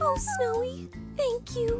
oh, Snowy, thank you.